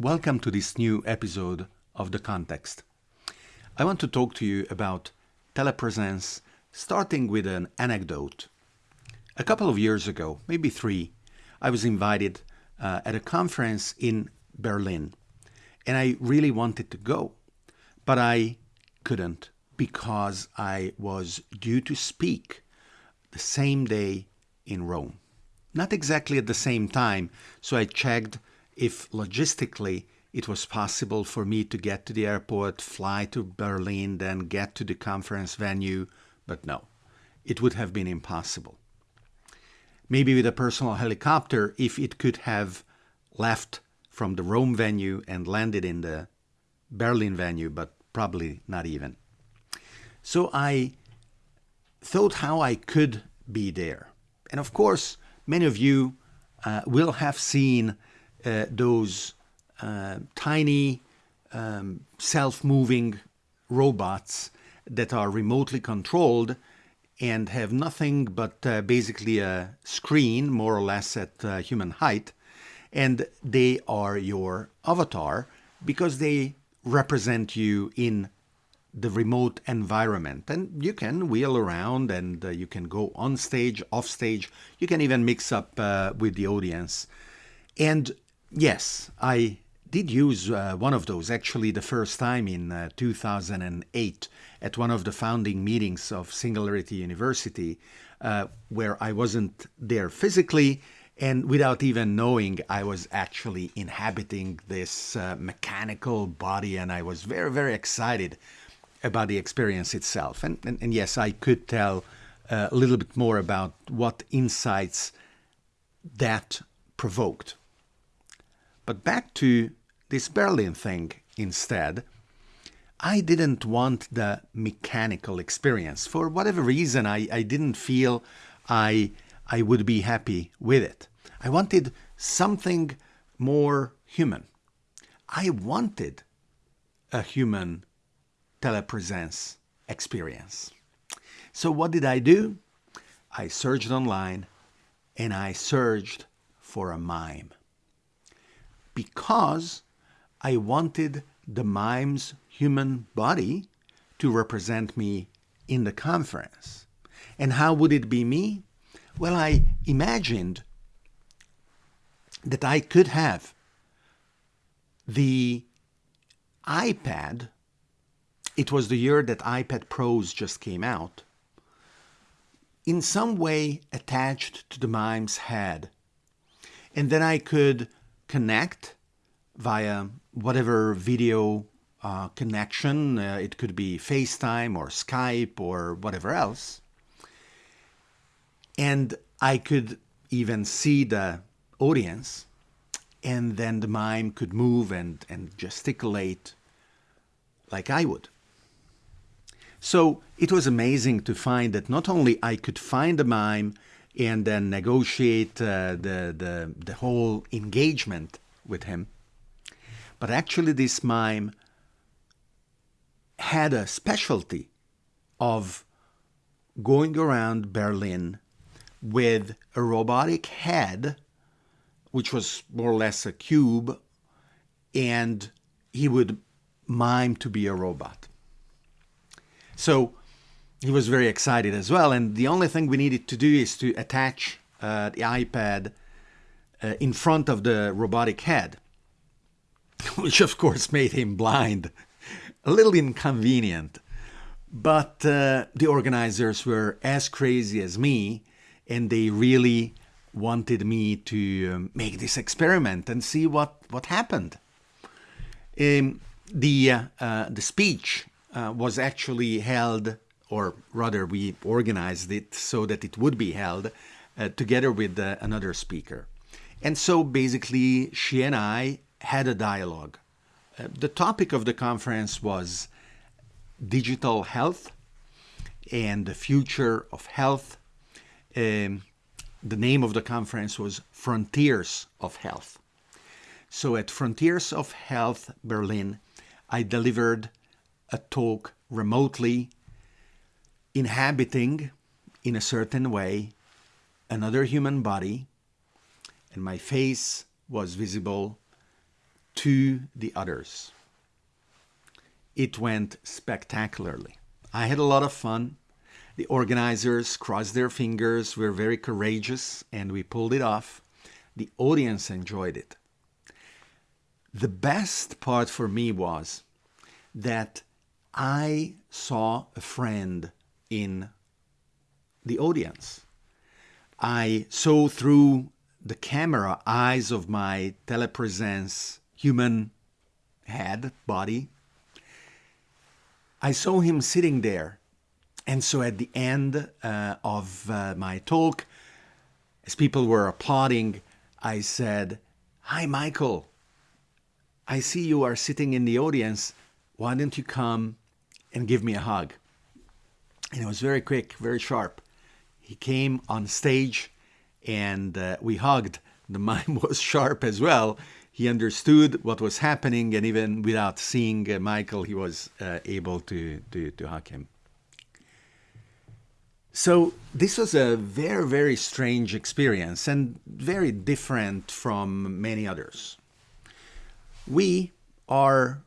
Welcome to this new episode of The Context. I want to talk to you about telepresence, starting with an anecdote. A couple of years ago, maybe three, I was invited uh, at a conference in Berlin, and I really wanted to go, but I couldn't because I was due to speak the same day in Rome. Not exactly at the same time, so I checked if logistically it was possible for me to get to the airport, fly to Berlin, then get to the conference venue, but no, it would have been impossible. Maybe with a personal helicopter, if it could have left from the Rome venue and landed in the Berlin venue, but probably not even. So I thought how I could be there. And of course, many of you uh, will have seen uh, those uh, tiny um, self-moving robots that are remotely controlled and have nothing but uh, basically a screen more or less at uh, human height. And they are your avatar because they represent you in the remote environment. And you can wheel around and uh, you can go on stage off stage. You can even mix up uh, with the audience. And yes i did use uh, one of those actually the first time in uh, 2008 at one of the founding meetings of singularity university uh, where i wasn't there physically and without even knowing i was actually inhabiting this uh, mechanical body and i was very very excited about the experience itself. And, and, and yes, I could tell uh, a little bit more about what insights that provoked. But back to this Berlin thing instead, I didn't want the mechanical experience. For whatever reason, I, I didn't feel I, I would be happy with it. I wanted something more human. I wanted a human telepresence experience. So what did I do? I searched online and I searched for a mime because I wanted the mime's human body to represent me in the conference. And how would it be me? Well, I imagined that I could have the iPad it was the year that iPad Pros just came out, in some way attached to the mime's head. And then I could connect via whatever video uh, connection, uh, it could be FaceTime or Skype or whatever else. And I could even see the audience, and then the mime could move and, and gesticulate like I would. So it was amazing to find that not only I could find a mime and then negotiate uh, the, the, the whole engagement with him, but actually this mime had a specialty of going around Berlin with a robotic head, which was more or less a cube, and he would mime to be a robot. So he was very excited as well. And the only thing we needed to do is to attach uh, the iPad uh, in front of the robotic head, which of course made him blind. A little inconvenient. But uh, the organizers were as crazy as me, and they really wanted me to um, make this experiment and see what, what happened. Um, the, uh, uh, the speech uh, was actually held, or rather, we organized it so that it would be held uh, together with uh, another speaker. And so basically, she and I had a dialogue. Uh, the topic of the conference was digital health and the future of health. Um, the name of the conference was Frontiers of Health. So at Frontiers of Health Berlin, I delivered a talk remotely, inhabiting in a certain way another human body, and my face was visible to the others. It went spectacularly. I had a lot of fun. The organizers crossed their fingers, were very courageous, and we pulled it off. The audience enjoyed it. The best part for me was that I saw a friend in the audience. I saw through the camera eyes of my telepresence human head, body. I saw him sitting there and so at the end uh, of uh, my talk, as people were applauding, I said, Hi, Michael. I see you are sitting in the audience. Why don't you come and give me a hug? And it was very quick, very sharp. He came on stage and uh, we hugged. The mime was sharp as well. He understood what was happening, and even without seeing uh, Michael, he was uh, able to, to, to hug him. So this was a very, very strange experience and very different from many others. We are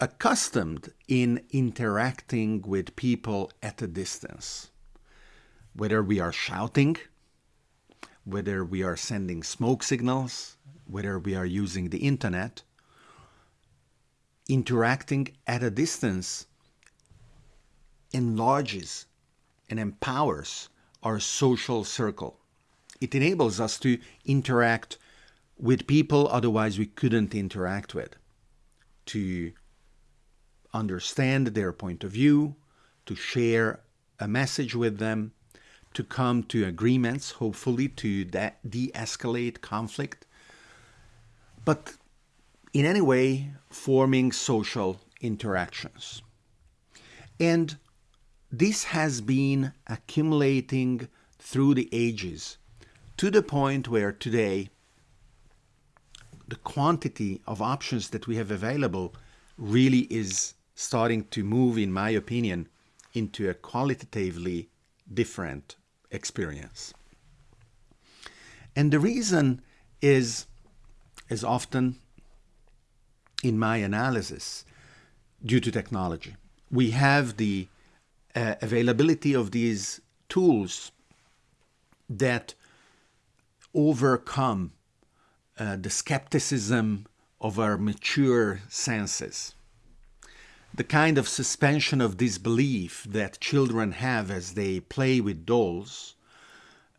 accustomed in interacting with people at a distance, whether we are shouting, whether we are sending smoke signals, whether we are using the internet, interacting at a distance enlarges and empowers our social circle. It enables us to interact with people otherwise we couldn't interact with, to understand their point of view, to share a message with them, to come to agreements, hopefully to de escalate conflict, but in any way forming social interactions. And this has been accumulating through the ages to the point where today the quantity of options that we have available really is starting to move, in my opinion, into a qualitatively different experience. And the reason is, as often in my analysis, due to technology. We have the uh, availability of these tools that overcome uh, the skepticism of our mature senses. The kind of suspension of disbelief that children have as they play with dolls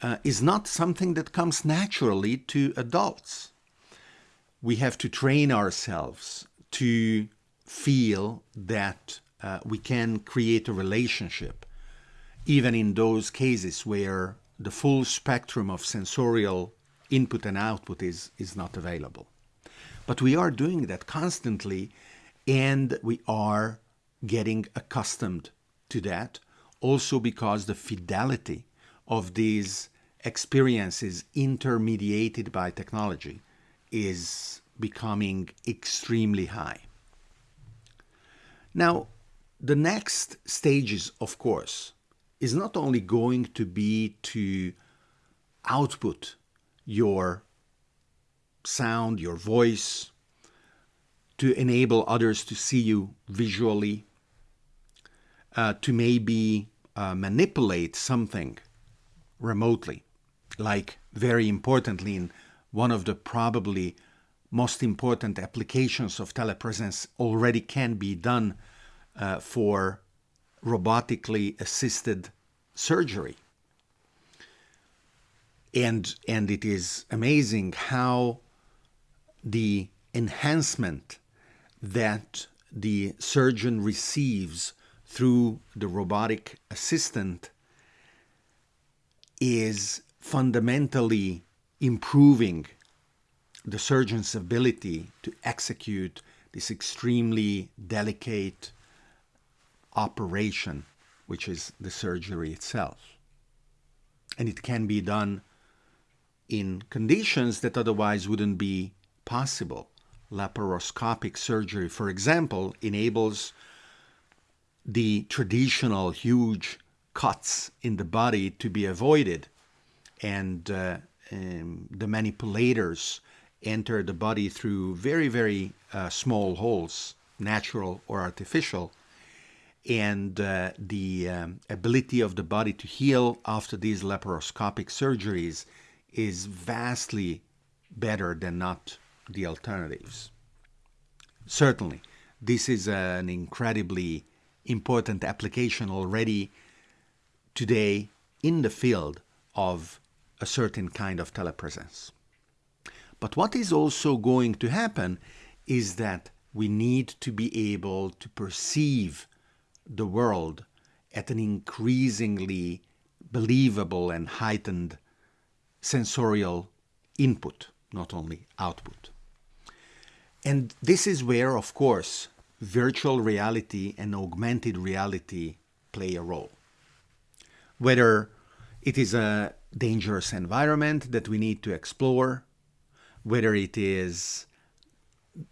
uh, is not something that comes naturally to adults. We have to train ourselves to feel that uh, we can create a relationship, even in those cases where the full spectrum of sensorial input and output is, is not available. But we are doing that constantly, and we are getting accustomed to that, also because the fidelity of these experiences intermediated by technology is becoming extremely high. Now, the next stages, of course, is not only going to be to output your sound, your voice, to enable others to see you visually, uh, to maybe uh, manipulate something remotely, like very importantly in one of the probably most important applications of telepresence already can be done uh, for robotically assisted surgery. And, and it is amazing how the enhancement that the surgeon receives through the robotic assistant is fundamentally improving the surgeon's ability to execute this extremely delicate operation, which is the surgery itself. And it can be done in conditions that otherwise wouldn't be possible. Laparoscopic surgery, for example, enables the traditional huge cuts in the body to be avoided. And uh, um, the manipulators enter the body through very, very uh, small holes, natural or artificial, and uh, the um, ability of the body to heal after these laparoscopic surgeries is vastly better than not the alternatives. Certainly, this is an incredibly important application already today in the field of a certain kind of telepresence. But what is also going to happen is that we need to be able to perceive the world at an increasingly believable and heightened sensorial input, not only output. And this is where, of course, virtual reality and augmented reality play a role. Whether it is a dangerous environment that we need to explore, whether it is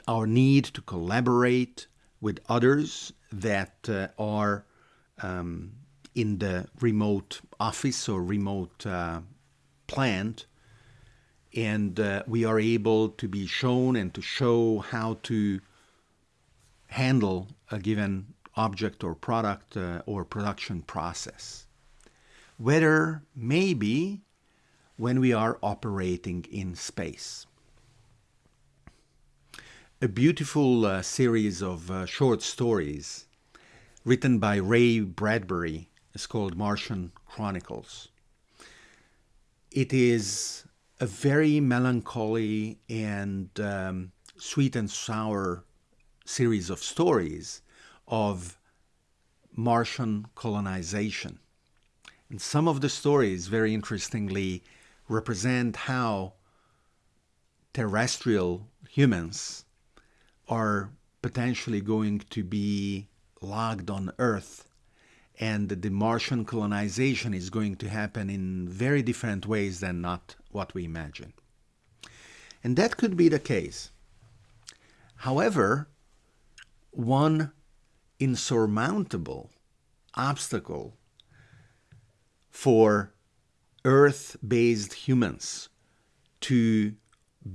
our need to collaborate with others that uh, are um, in the remote office or remote uh, plant, and uh, we are able to be shown and to show how to handle a given object or product uh, or production process. Whether maybe when we are operating in space. A beautiful uh, series of uh, short stories written by Ray Bradbury is called Martian Chronicles. It is a very melancholy and um, sweet and sour series of stories of Martian colonization. And some of the stories, very interestingly, represent how terrestrial humans are potentially going to be logged on Earth and the Martian colonization is going to happen in very different ways than not what we imagine. And that could be the case. However, one insurmountable obstacle for Earth based humans to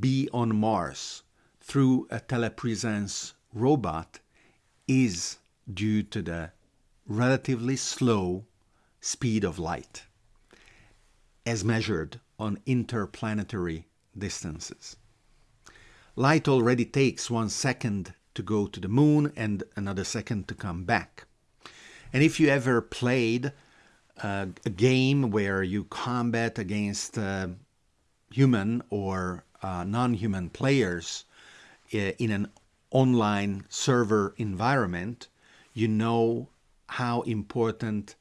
be on Mars through a telepresence robot is due to the relatively slow speed of light as measured on interplanetary distances. Light already takes one second to go to the moon and another second to come back. And if you ever played uh, a game where you combat against uh, human or uh, non human players uh, in an online server environment, you know how important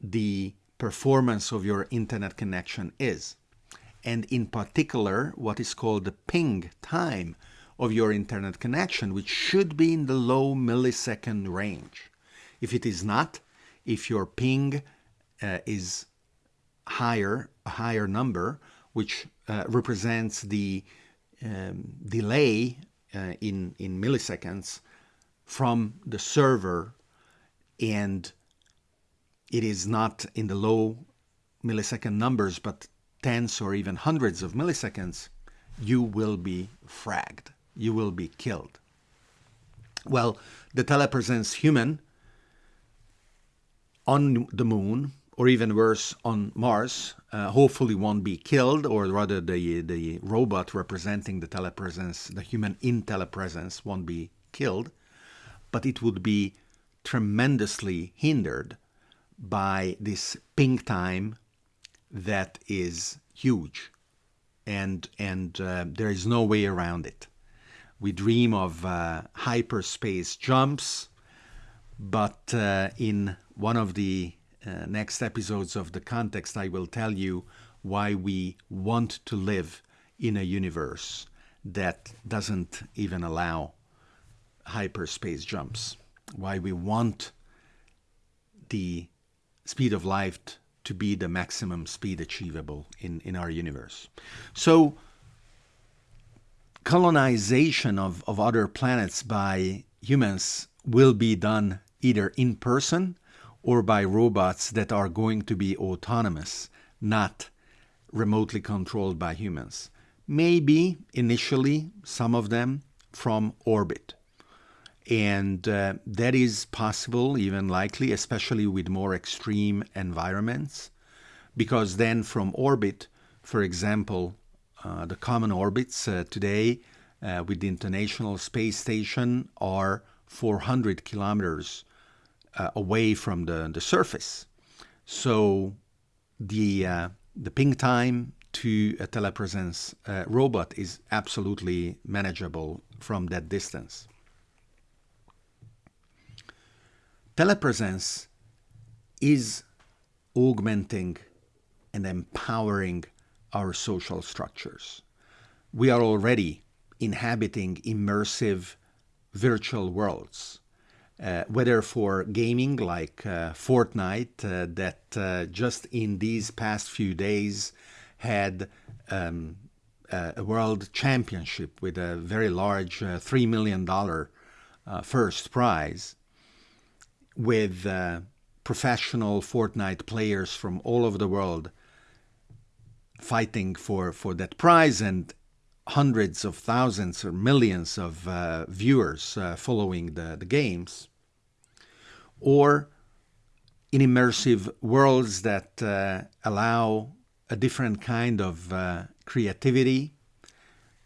the performance of your internet connection is. And in particular, what is called the ping time of your internet connection, which should be in the low millisecond range. If it is not, if your ping uh, is higher, a higher number, which uh, represents the um, delay uh, in, in milliseconds from the server and it is not in the low millisecond numbers, but tens or even hundreds of milliseconds, you will be fragged. You will be killed. Well, the telepresence human on the moon, or even worse, on Mars, uh, hopefully won't be killed, or rather, the, the robot representing the telepresence, the human in telepresence, won't be killed, but it would be tremendously hindered by this ping time that is huge. And and uh, there is no way around it. We dream of uh, hyperspace jumps but uh, in one of the uh, next episodes of the context i will tell you why we want to live in a universe that doesn't even allow hyperspace jumps. Why we want the speed of light to be the maximum speed achievable in, in our universe. So, colonization of, of other planets by humans will be done either in person or by robots that are going to be autonomous, not remotely controlled by humans. maybe initially some of them from orbit. And uh, that is possible, even likely, especially with more extreme environments, because then from orbit, for example, uh, the common orbits uh, today uh, with the International Space Station are 400 kilometers uh, away from the, the surface. So the, uh, the ping time to a telepresence robot is absolutely manageable from that distance. Telepresence is augmenting and empowering our social structures. We are already inhabiting immersive virtual worlds, uh, whether for gaming like uh, Fortnite, uh, that uh, just in these past few days had um, a world championship with a very large uh, $3 million uh, first prize, with uh, professional Fortnite players from all over the world fighting for, for that prize and hundreds of thousands or millions of uh, viewers uh, following the, the games, or in immersive worlds that uh, allow a different kind of uh, creativity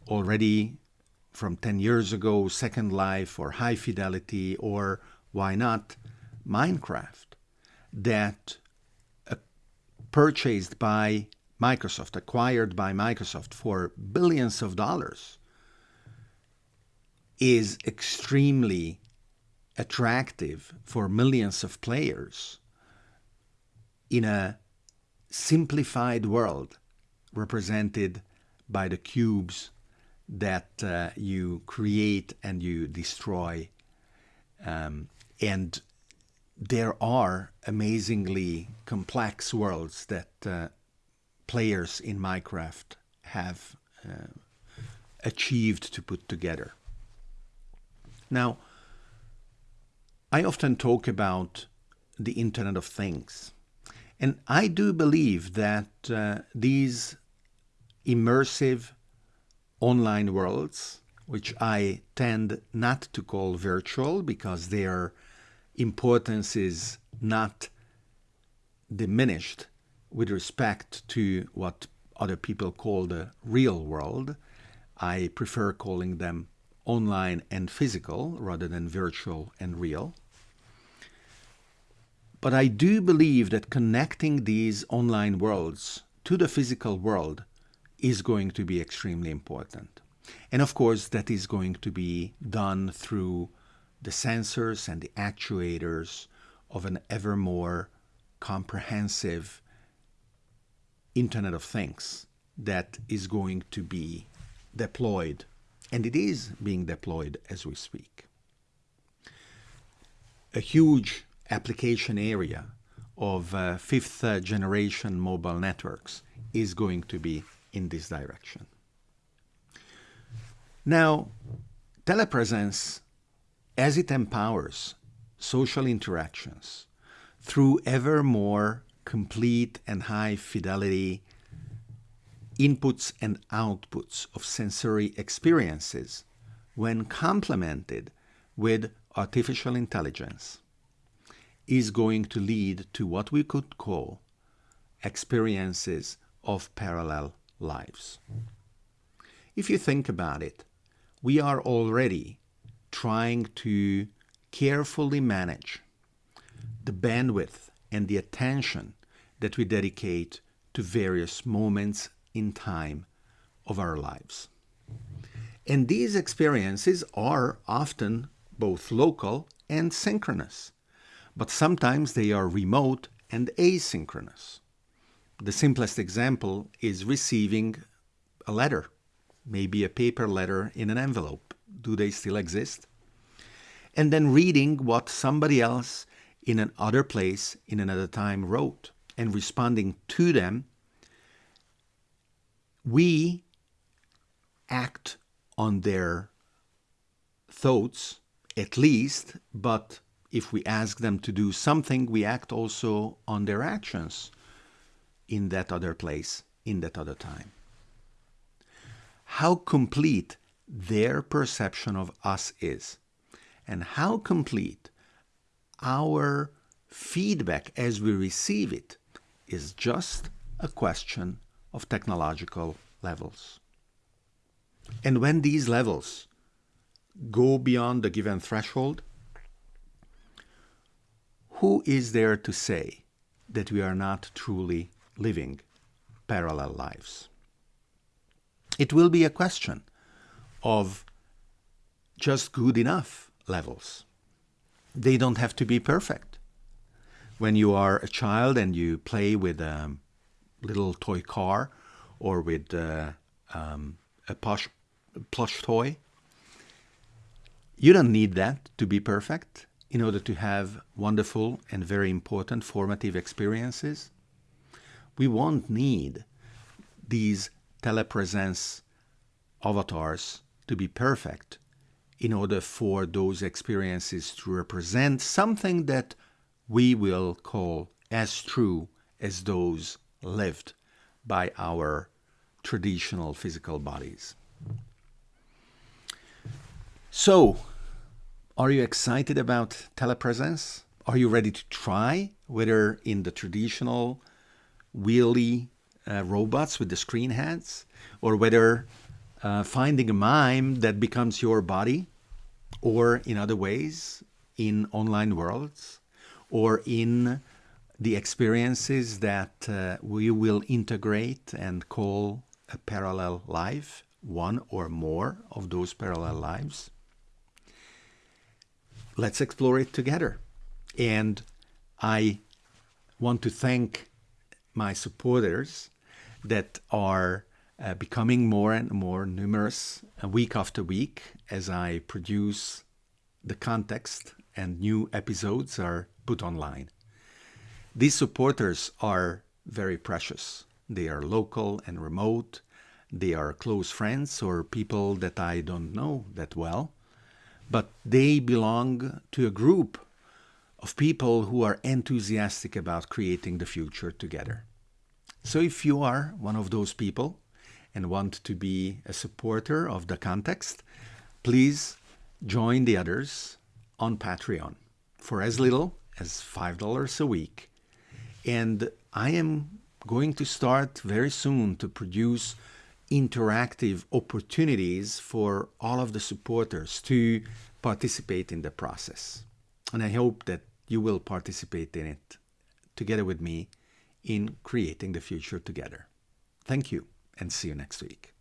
already from 10 years ago, Second Life or High Fidelity, or why not Minecraft, that uh, purchased by Microsoft, acquired by Microsoft for billions of dollars, is extremely attractive for millions of players in a simplified world represented by the cubes that uh, you create and you destroy. Um, and there are amazingly complex worlds that uh, players in Minecraft have uh, achieved to put together. Now, I often talk about the Internet of Things. And I do believe that uh, these immersive online worlds, which I tend not to call virtual because their importance is not diminished with respect to what other people call the real world. I prefer calling them online and physical rather than virtual and real. But I do believe that connecting these online worlds to the physical world is going to be extremely important. And of course, that is going to be done through the sensors and the actuators of an ever more comprehensive Internet of Things that is going to be deployed. And it is being deployed as we speak. A huge application area of uh, fifth uh, generation mobile networks is going to be in this direction. Now, telepresence, as it empowers social interactions through ever more complete and high fidelity inputs and outputs of sensory experiences when complemented with artificial intelligence is going to lead to what we could call experiences of parallel lives. If you think about it, we are already trying to carefully manage the bandwidth and the attention that we dedicate to various moments in time of our lives. And these experiences are often both local and synchronous but sometimes they are remote and asynchronous. The simplest example is receiving a letter, maybe a paper letter in an envelope. Do they still exist? And then reading what somebody else in another place in another time wrote and responding to them. We act on their thoughts at least, but if we ask them to do something, we act also on their actions in that other place, in that other time. how complete their perception of us is and how complete our feedback as we receive it is just a question of technological levels. And when these levels go beyond the given threshold, who is there to say that we are not truly living parallel lives? It will be a question of just good enough levels. They don't have to be perfect. When you are a child and you play with a little toy car or with uh, um, a plush, plush toy, you don't need that to be perfect in order to have wonderful and very important formative experiences. We won't need these telepresence avatars to be perfect in order for those experiences to represent something that we will call as true as those lived by our traditional physical bodies. So, are you excited about telepresence? Are you ready to try whether in the traditional wheelie uh, robots with the screen heads or whether uh, finding a mime that becomes your body or in other ways in online worlds or in the experiences that uh, we will integrate and call a parallel life, one or more of those parallel lives. Let's explore it together. And I want to thank my supporters that are uh, becoming more and more numerous uh, week after week as I produce the context and new episodes are put online. These supporters are very precious. They are local and remote. They are close friends or people that I don't know that well. But they belong to a group of people who are enthusiastic about creating the future together. So if you are one of those people, and want to be a supporter of the context, please join the others on Patreon for as little as $5 a week. And I am going to start very soon to produce interactive opportunities for all of the supporters to participate in the process. And I hope that you will participate in it together with me in creating the future together. Thank you and see you next week.